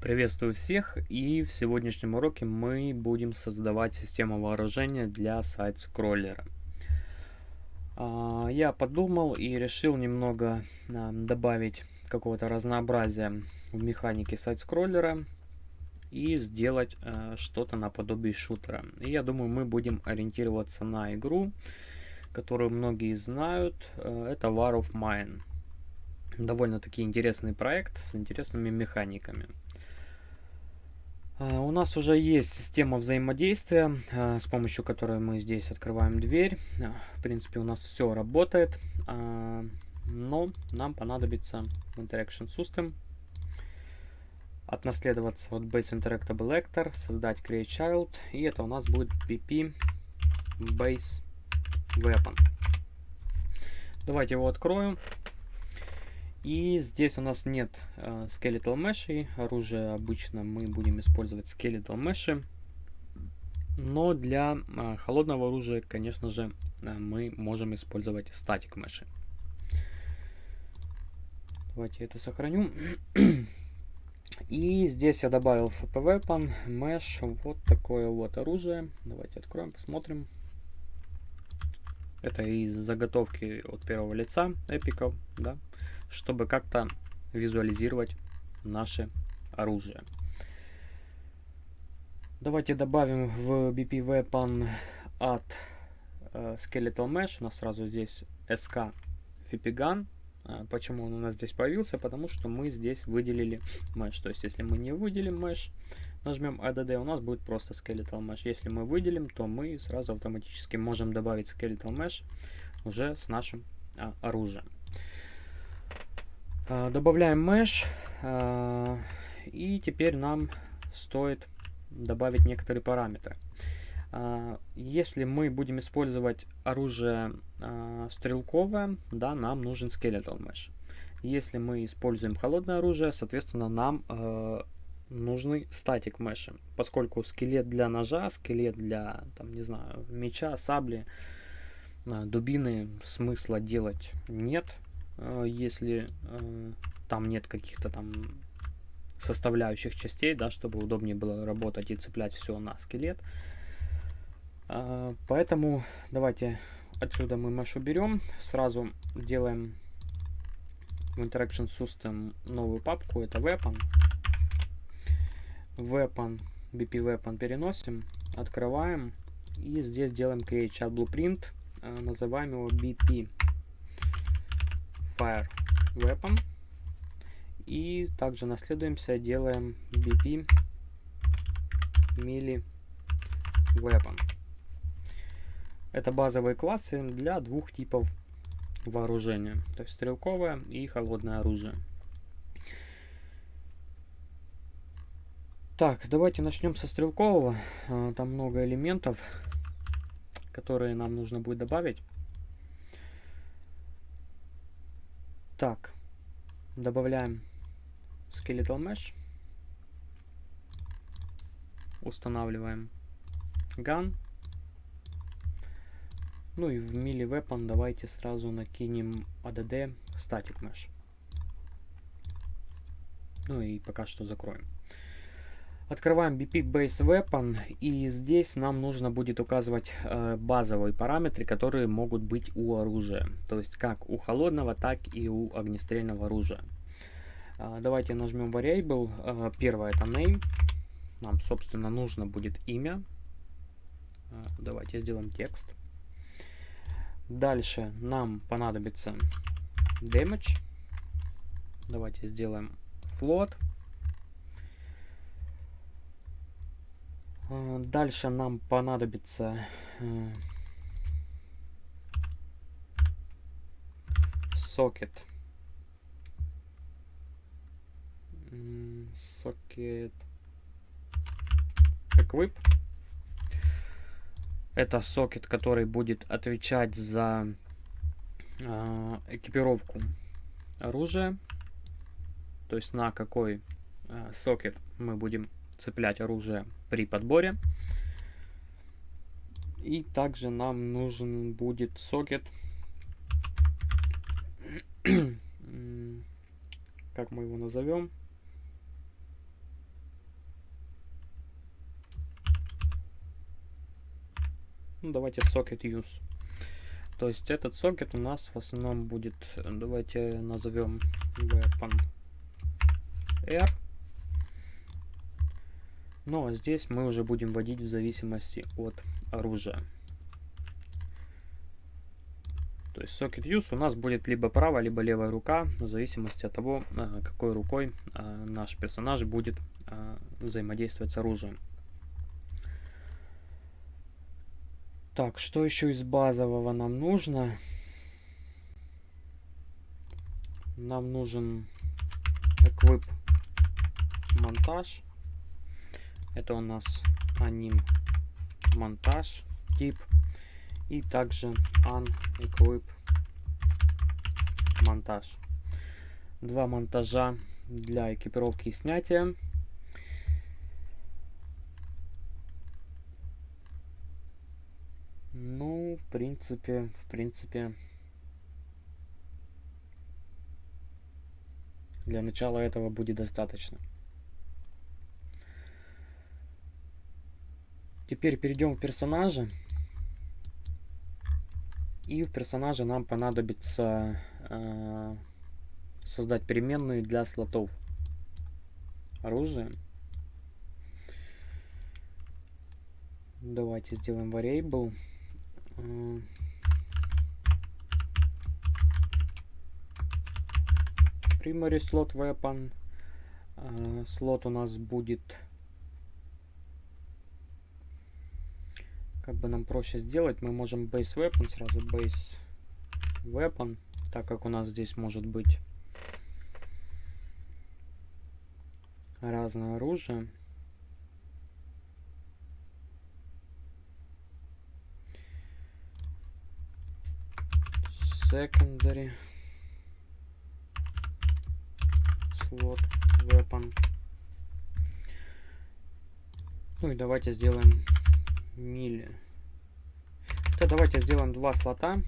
Приветствую всех и в сегодняшнем уроке мы будем создавать систему вооружения для сайт-скроллера. А, я подумал и решил немного а, добавить какого-то разнообразия в механике сайт-скроллера и сделать а, что-то наподобие шутера. И я думаю мы будем ориентироваться на игру, которую многие знают. Это War of Mine довольно-таки интересный проект с интересными механиками. А, у нас уже есть система взаимодействия, а, с помощью которой мы здесь открываем дверь. А, в принципе, у нас все работает, но нам понадобится Interaction System. Отнаследоваться от Base Interactable Actor, создать Create Child, и это у нас будет PP Base Weapon. Давайте его открою. И здесь у нас нет э, skeletal mesh. Оружие обычно мы будем использовать skeletal mesh. Но для э, холодного оружия, конечно же, э, мы можем использовать static mesh. Давайте это сохраню. И здесь я добавил FP Weapon, Mesh, вот такое вот оружие. Давайте откроем, посмотрим. Это из заготовки от первого лица эпиков, да чтобы как-то визуализировать наше оружие. Давайте добавим в BP Weapon от э, Skeletal Mesh. У нас сразу здесь SK Fipigan. Э, почему он у нас здесь появился? Потому что мы здесь выделили Mesh. То есть, если мы не выделим Mesh, нажмем ADD, у нас будет просто Skeletal Mesh. Если мы выделим, то мы сразу автоматически можем добавить Skeletal Mesh уже с нашим а, оружием. А, добавляем mesh. А, и теперь нам стоит добавить некоторые параметры. А, если мы будем использовать оружие стрелковое, да, нам нужен skeletal mesh. Если мы используем холодное оружие, соответственно, нам нужны статик меши, поскольку скелет для ножа, скелет для, там, не знаю, меча, сабли, дубины смысла делать нет, если э, там нет каких-то там составляющих частей, да, чтобы удобнее было работать и цеплять все на скелет. Э, поэтому давайте отсюда мы mesh уберем, сразу делаем в Interaction System новую папку, это Weapon. Weapon, BP Weapon переносим, открываем и здесь делаем Create Chat Blueprint, называем его BP Fire Weapon. И также наследуемся, делаем BP Melee Weapon. Это базовые классы для двух типов вооружения. То есть стрелковое и холодное оружие. Так, давайте начнем со стрелкового. А, там много элементов, которые нам нужно будет добавить. Так, добавляем Skeletal Mesh. Устанавливаем Gun. Ну и в Melee Weapon давайте сразу накинем ADD Static Mesh. Ну и пока что закроем. Открываем BP Base Weapon, и здесь нам нужно будет указывать э, базовые параметры, которые могут быть у оружия. То есть как у холодного, так и у огнестрельного оружия. Э, давайте нажмем Variable. Э, первое это Name. Нам, собственно, нужно будет имя. Э, давайте сделаем текст. Дальше нам понадобится Damage. Давайте сделаем Float. Э, дальше нам понадобится э, сокет. Сокет. Equip. Это сокет, который будет отвечать за э, экипировку оружия. То есть на какой э, сокет мы будем цеплять оружие при подборе. И также нам нужен будет сокет. как мы его назовем? Ну, давайте сокет use. То есть этот сокет у нас в основном будет, давайте назовем weapon r. Ну а здесь мы уже будем вводить в зависимости от оружия. То есть socket use у нас будет либо правая, либо левая рука, в зависимости от того, а, какой рукой а, наш персонаж будет а, взаимодействовать с оружием. Так, что еще из базового нам нужно? Нам нужен equip монтаж. Это у нас аним монтаж тип. И также unequip монтаж. Два монтажа для экипировки и снятия. Ну, в принципе, в принципе, для начала этого будет достаточно. Теперь перейдем в персонажа. И в персонаже нам понадобится э, создать переменную для слотов оружия. Давайте сделаем variable. Primary slot weapon. Слот у нас будет... Как бы нам проще сделать, мы можем base weapon сразу base weapon, так как у нас здесь может быть разное оружие. secondary slot weapon. Ну и давайте сделаем мили. То давайте сделаем два слота.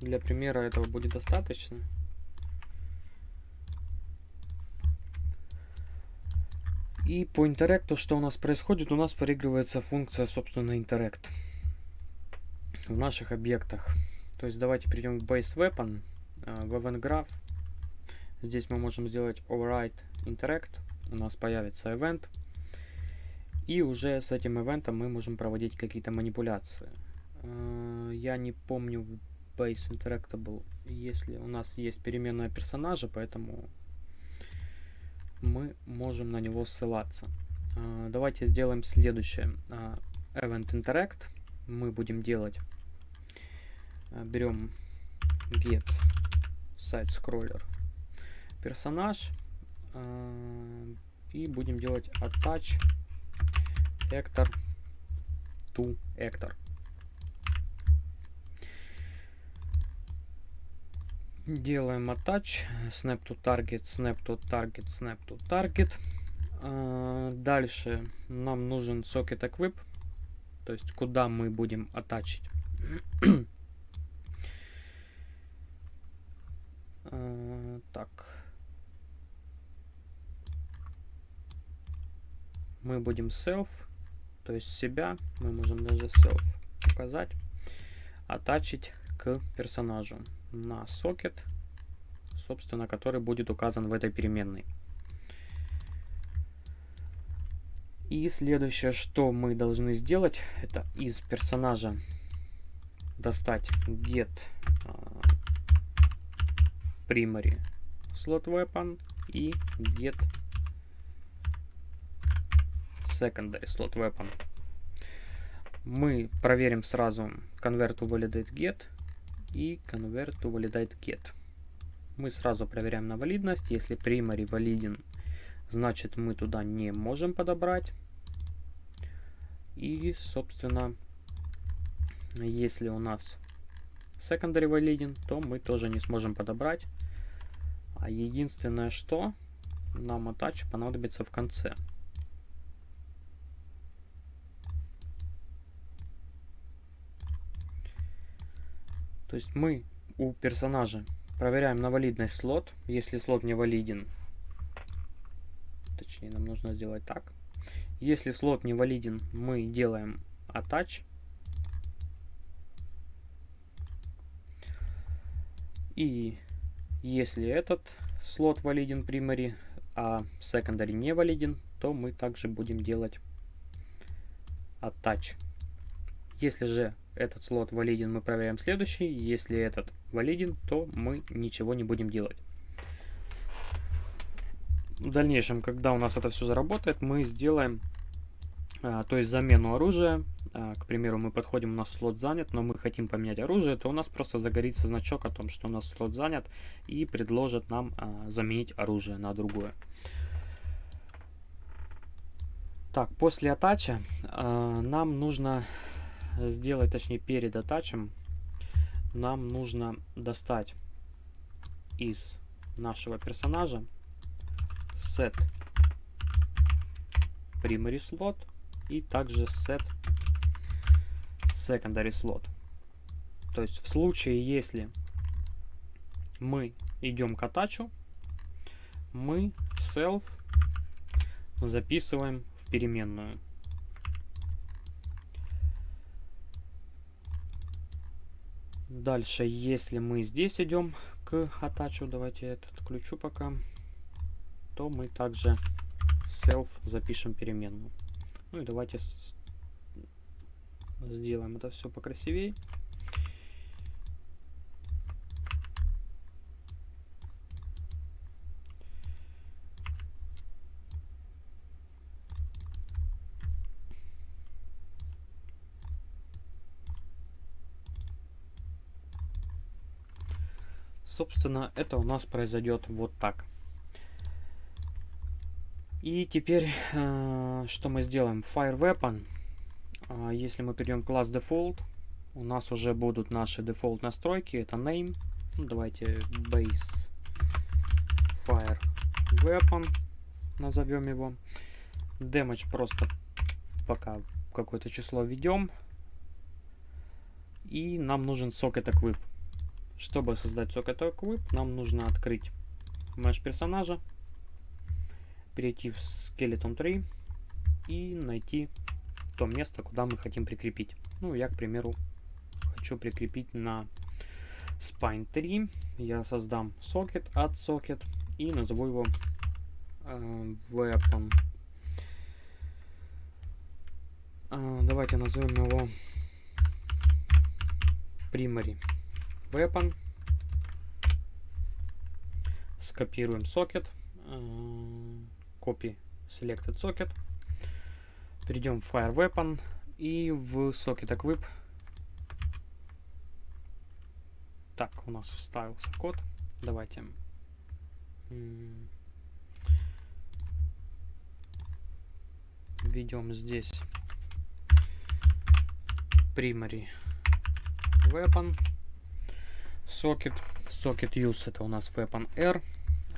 Для примера этого будет достаточно. И по интеракту, что у нас происходит, у нас проигрывается функция, собственно, интеракт в наших объектах. То есть давайте перейдем к base weapon, э, в event graph. Здесь мы можем сделать override interact. У нас появится event. И уже с этим ивентом мы можем проводить какие-то манипуляции. Э, я не помню в base interactable, если у нас есть переменная персонажа, поэтому мы можем на него ссылаться. Э, давайте сделаем следующее. Event interact мы будем делать Э, берем get сайт scroller персонаж э, и будем делать attach actor to actor. Делаем attach, snap to target, snap to target, snap to target. Э, дальше нам нужен socket equip, то есть куда мы будем. Э, так. Мы будем self, то есть себя, мы можем даже self указать, оттачить к персонажу на сокет, собственно, который будет указан в этой переменной. И следующее, что мы должны сделать, это из персонажа достать get primary slot weapon и get secondary slot weapon. Мы проверим сразу convert to validate get и convert to validate get. Мы сразу проверяем на валидность. Если primary валиден, значит мы туда не можем подобрать. И, собственно, если у нас secondary валиден, то мы тоже не сможем подобрать. А единственное, что нам attach понадобится в конце. То есть мы у персонажа проверяем на валидность слот. Если слот не валиден, точнее нам нужно сделать так. Если слот не валиден, мы делаем attach. И если этот слот валиден primary, а secondary не валиден, то мы также будем делать attach. Если же этот слот валиден, мы проверяем следующий. Если этот валиден, то мы ничего не будем делать. В дальнейшем, когда у нас это все заработает, мы сделаем, а, то есть замену оружия. А, к примеру, мы подходим, у нас слот занят, но мы хотим поменять оружие, то у нас просто загорится значок о том, что у нас слот занят и предложит нам а, заменить оружие на другое. Так, после атача э, нам нужно сделать, точнее перед атачем, нам нужно достать из нашего персонажа set primary slot и также set secondary slot. То есть в случае, если мы идем к атачу, мы self записываем переменную. Дальше, если мы здесь идем к атачу, давайте я это отключу пока, то мы также self запишем переменную. Ну и давайте сделаем это все покрасивее. Собственно, это у нас произойдет вот так. И теперь, э, что мы сделаем? Fire Weapon. Э, если мы перейдем класс Default, у нас уже будут наши дефолт настройки. Это name. Ну, давайте base fire weapon назовем его. Damage просто пока какое-то число введем. И нам нужен socket equip. Чтобы создать Socket Equip, нам нужно открыть mesh персонажа, перейти в Skeleton 3 и найти то место, куда мы хотим прикрепить. Ну, я, к примеру, хочу прикрепить на Spine 3. Я создам socket от socket и назову его э, weapon. Э, давайте назовем его primary weapon. Скопируем сокет. Copy selected socket. Перейдем в Fire Weapon и в Socket Equip. Так, у нас вставился код. Давайте введем здесь primary weapon Socket. Socket use это у нас Weapon R.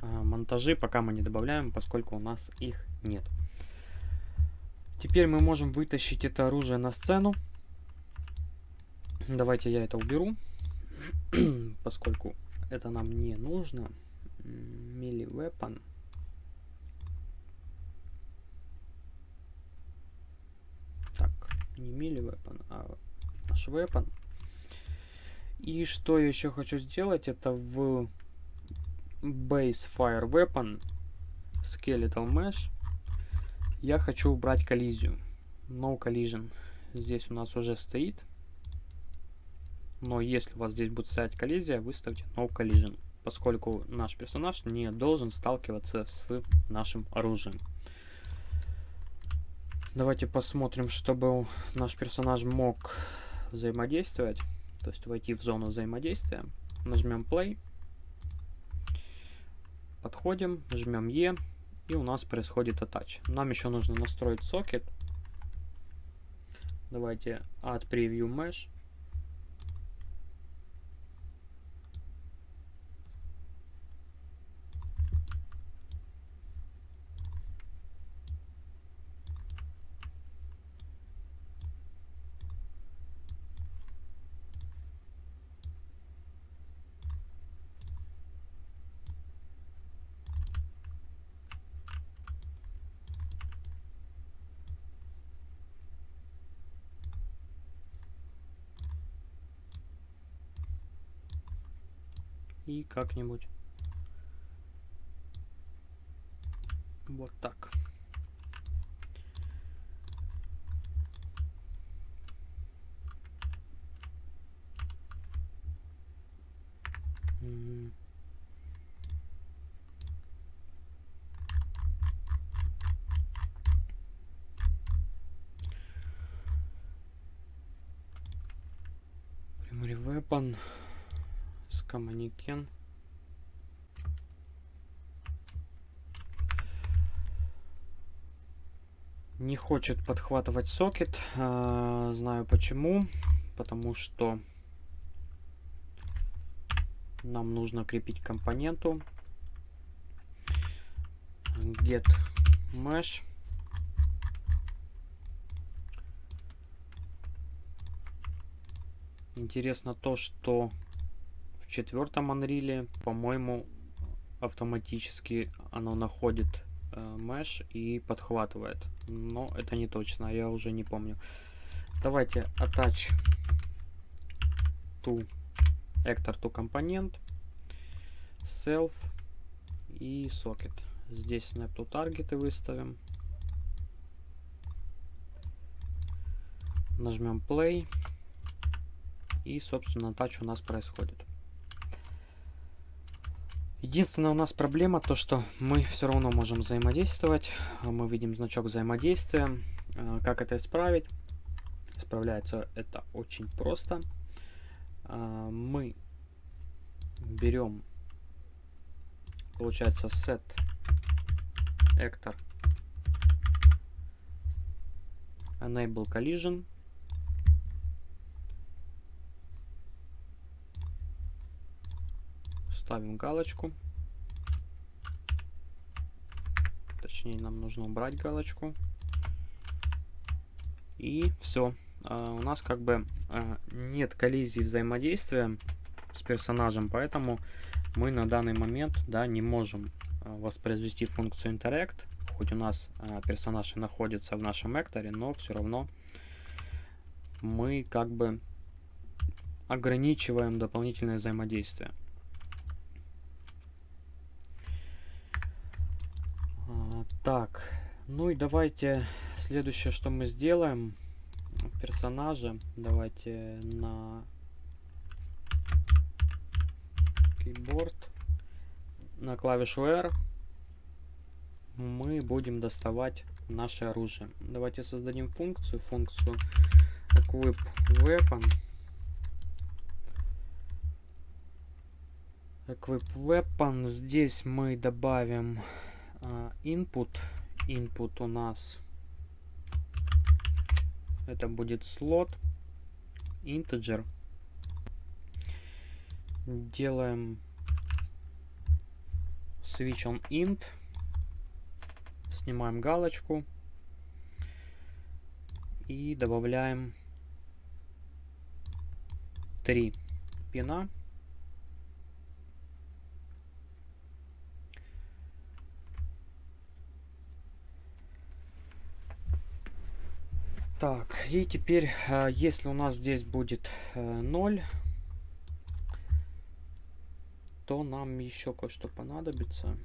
А монтажи пока мы не добавляем, поскольку у нас их нет. Теперь мы можем вытащить это оружие на сцену. Давайте я это уберу, поскольку это нам не нужно. Melee Weapon. Так, не Melee Weapon, а наш Weapon. И что я еще хочу сделать, это в Base Fire Weapon Skeletal Mesh я хочу убрать коллизию. No Collision. Здесь у нас уже стоит. Но если у вас здесь будет стоять коллизия, выставьте No Collision. Поскольку наш персонаж не должен сталкиваться с нашим оружием. Давайте посмотрим, чтобы наш персонаж мог взаимодействовать то есть войти в зону взаимодействия. Нажмем play. Подходим, жмем E, и у нас происходит attach. Нам еще нужно настроить сокет. Давайте add preview mesh. И как-нибудь. Вот так. Primary weapon коммуникен. Не хочет подхватывать сокет. А, знаю почему. Потому что нам нужно крепить компоненту get mesh интересно то что в четвертом Unreal по-моему автоматически оно находит э, mesh и подхватывает но это не точно я уже не помню давайте attach to actor to компонент, self и socket. Здесь snap to target выставим. Нажмем play. И, собственно, тач у нас происходит. Единственная у нас проблема то, что мы все равно можем взаимодействовать. Мы видим значок взаимодействия. А, как это исправить? Справляется это очень просто. А, мы берем, получается, set actor enable collision ставим галочку. Точнее нам нужно убрать галочку. И все а, у нас как бы а, нет коллизии взаимодействия с персонажем, поэтому мы на данный момент да, не можем а, воспроизвести функцию interact, хоть у нас персонаж и находится в нашем экторе, но все равно мы как бы ограничиваем дополнительное взаимодействие. Так, ну и давайте следующее, что мы сделаем персонажа. Давайте на keyboard, на клавишу R мы будем доставать наше оружие. Давайте создадим функцию, функцию equip weapon. Equip weapon. Здесь мы добавим input. Input у нас это будет слот integer. Делаем switch on int. Снимаем галочку. И добавляем 3 пина. Так, и теперь, э, если у нас здесь будет 0, э, то нам еще кое-что понадобится.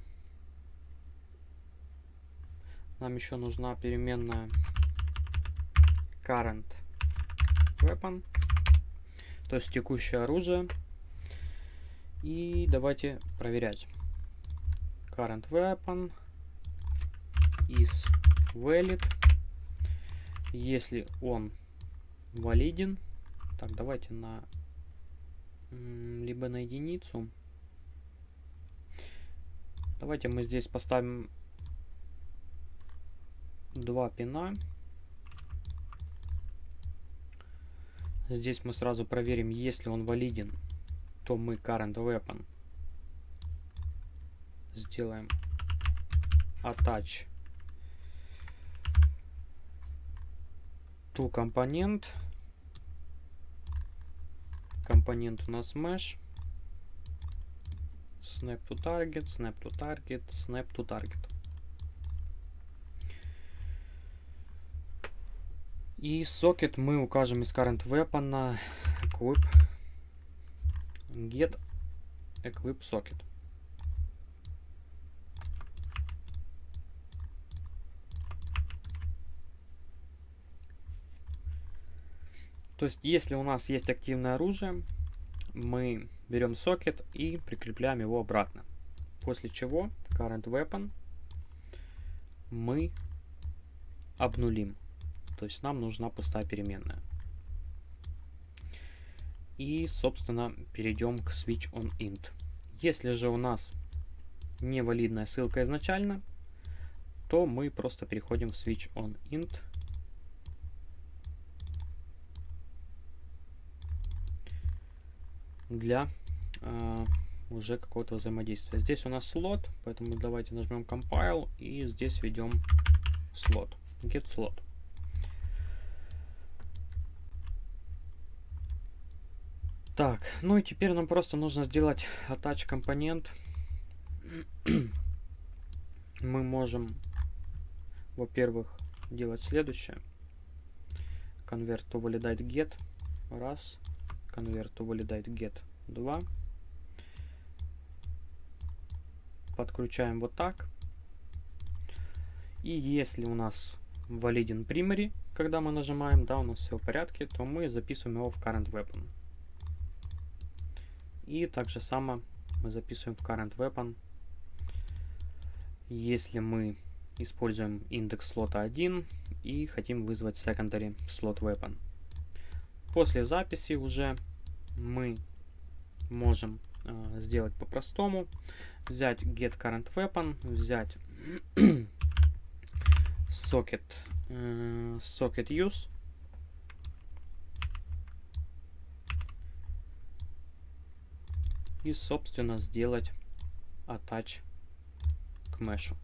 Нам еще нужна переменная current weapon, то есть текущее оружие. И давайте проверять. Current weapon is valid если он валиден, так, давайте на либо на единицу. Давайте мы здесь поставим два пина. Здесь мы сразу проверим, если он валиден, то мы current weapon сделаем attach to компонент. Компонент у нас mesh. Snap to target, snap to target, snap to target. И сокет мы укажем из current weapon equip get equip socket. То есть, если у нас есть активное оружие, мы берем сокет и прикрепляем его обратно. После чего current weapon мы обнулим. То есть нам нужна пустая переменная. И, собственно, перейдем к switch on int. Если же у нас невалидная ссылка изначально, то мы просто переходим в switch on int. Для э, уже какого-то взаимодействия. Здесь у нас слот, поэтому давайте нажмем compile и здесь введем слот. Get slot. Так, ну и теперь нам просто нужно сделать attach компонент. Мы можем, во-первых, делать следующее. Convert to validate get. Раз. Convert to validate get. Два. Подключаем вот так. И если у нас валиден primary, когда мы нажимаем, да, у нас все в порядке, то мы записываем его в current weapon. И также само мы записываем в current weapon, если мы используем индекс слота 1 и хотим вызвать secondary slot weapon. После записи уже мы можем э, сделать по-простому. Взять get current weapon, взять socket, э, socket use и, собственно, сделать attach к мешу.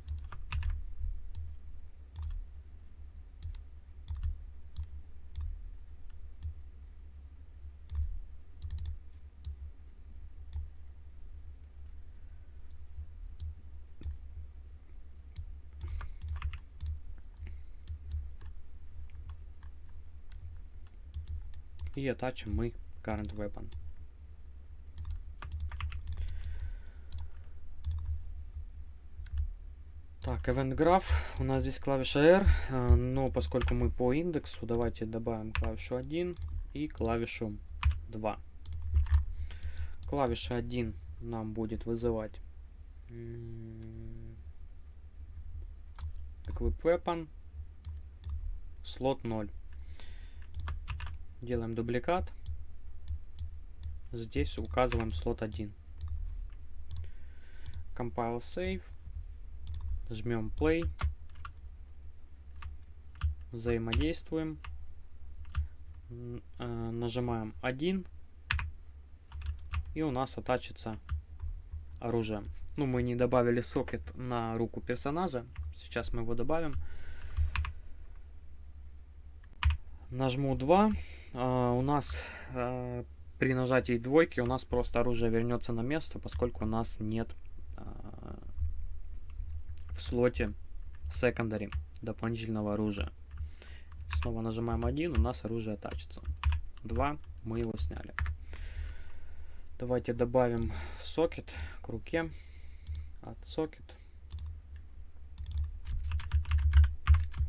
И attachим мы current weapon. Так, event graph. У нас здесь клавиша R, э, но поскольку мы по индексу, давайте добавим клавишу 1 и клавишу 2. Клавиша 1 нам будет вызывать equip weapon слот 0. Делаем дубликат. Здесь указываем слот 1. Compile save. Жмем play. Взаимодействуем. Э, нажимаем 1. И у нас оттачится оружие. Ну, мы не добавили сокет на руку персонажа. Сейчас мы его добавим. Нажму 2 а, у нас а, при нажатии двойки у нас просто оружие вернется на место, поскольку у нас нет а, в слоте secondary дополнительного оружия. Снова нажимаем 1, у нас оружие тачится. 2, мы его сняли. Давайте добавим сокет к руке. От сокет.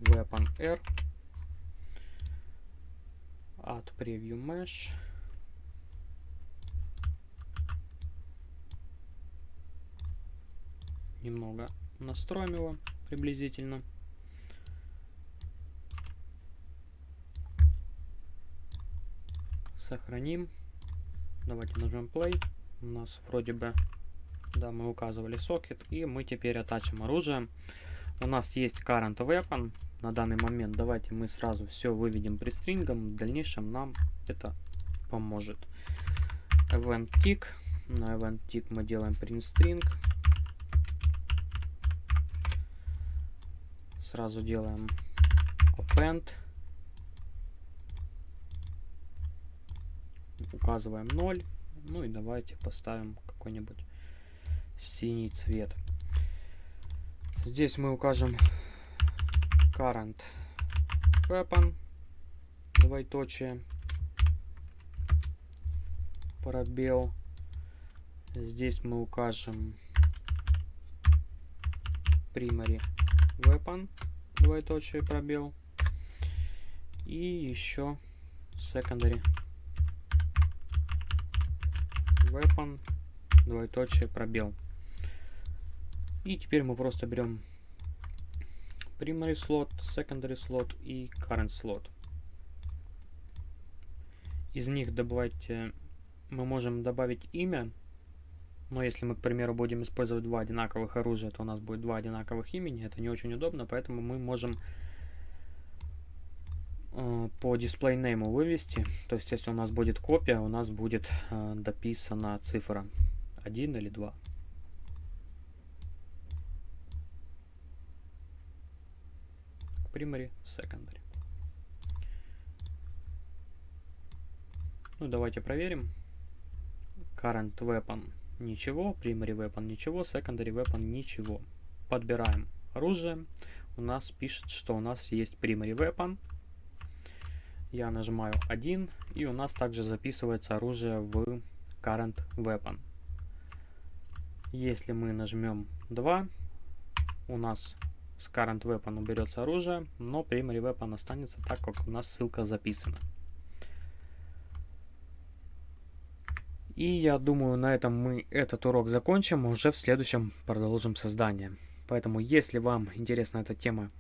Weapon R add preview mesh. Немного настроим его приблизительно. Сохраним. Давайте нажмем play. У нас вроде бы, да, мы указывали сокет. И мы теперь оттачим оружие. У нас есть current weapon на данный момент. Давайте мы сразу все выведем пристрингом. В дальнейшем нам это поможет. Event tick. На event tick мы делаем print string. Сразу делаем append. Указываем 0. Ну и давайте поставим какой-нибудь синий цвет. Здесь мы укажем current weapon, двоеточие, пробел, Здесь мы укажем primary weapon, двоеточие, пробел. И еще secondary weapon, двоеточие, пробел. И теперь мы просто берем primary slot, secondary slot и current slot. Из них добавить, э, мы можем добавить имя, но если мы, к примеру, будем использовать два одинаковых оружия, то у нас будет два одинаковых имени, это не очень удобно, поэтому мы можем э, по display name вывести, то есть если у нас будет копия, у нас будет э, дописана цифра 1 или 2. Primary, secondary. Ну, давайте проверим. Current weapon ничего, primary weapon ничего, secondary weapon ничего. Подбираем оружие. У нас пишет, что у нас есть primary weapon. Я нажимаю 1, и у нас также записывается оружие в current weapon. Если мы нажмем 2, у нас с current weapon уберется оружие, но primary weapon останется так, как у нас ссылка записана. И я думаю, на этом мы этот урок закончим, уже в следующем продолжим создание. Поэтому, если вам интересна эта тема,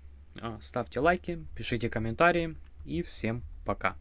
а, ставьте лайки, пишите комментарии и всем пока.